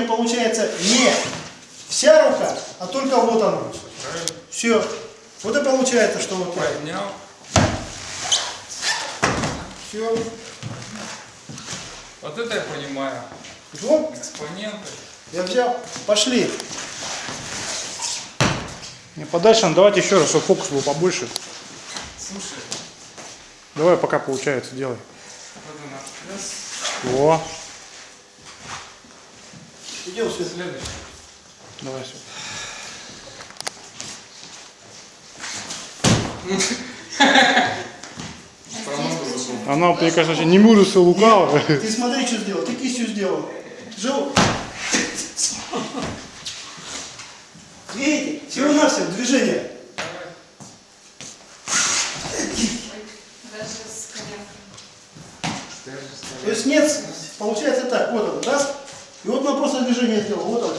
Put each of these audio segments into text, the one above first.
меня получается не вся рука, а только вот она. Все. Вот и получается, что вот. Поднял. Все. Вот это я понимаю. Вот, Экспоненты. я взял. Пошли. Не подальше, ну, давайте еще раз, чтобы фокус был побольше. Слушай, Давай, пока получается, делай. вот. О, Идем сюда. Следующий. давай все. Забыл. Она, мне кажется, не мужество лукаво. Ты смотри, что сделал. Ты кистью сделал. Жил. Видите? Всего-навсего движение. Даже с коленкой. Даже То есть нет, получается так. Вот он, раз. И вот он просто движение сделал. Вот он.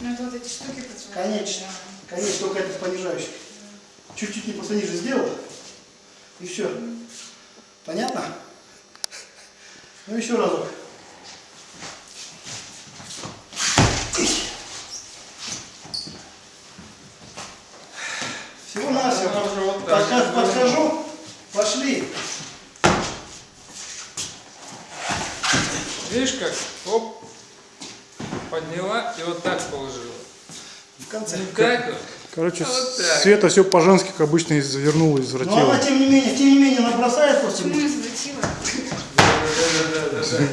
Ну это вот эти штуки поцелуй. Конечно. Конечно, только это понижающий. Чуть-чуть не просто ниже сделал. И все. Понятно? Ну еще разок. Всего на все. Она уже вот так. Подхожу. Пошли. Видишь как? Оп. Подняла и вот так положила. В конце. Так вот. Короче, Вот так. Света все по-женски, как обычно, завернула, Но извратила. она тем не менее, тем не менее, она бросает просто. Почему извратила? Все.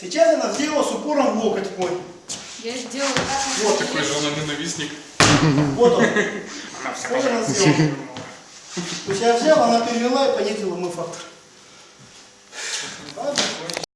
Сейчас она сделала с упором в локоть мой. Я сделала так. Вот такой же. он ненавистник. Вот он. Вот она сделала. То есть я взял, она перевела и понизила мой фактор.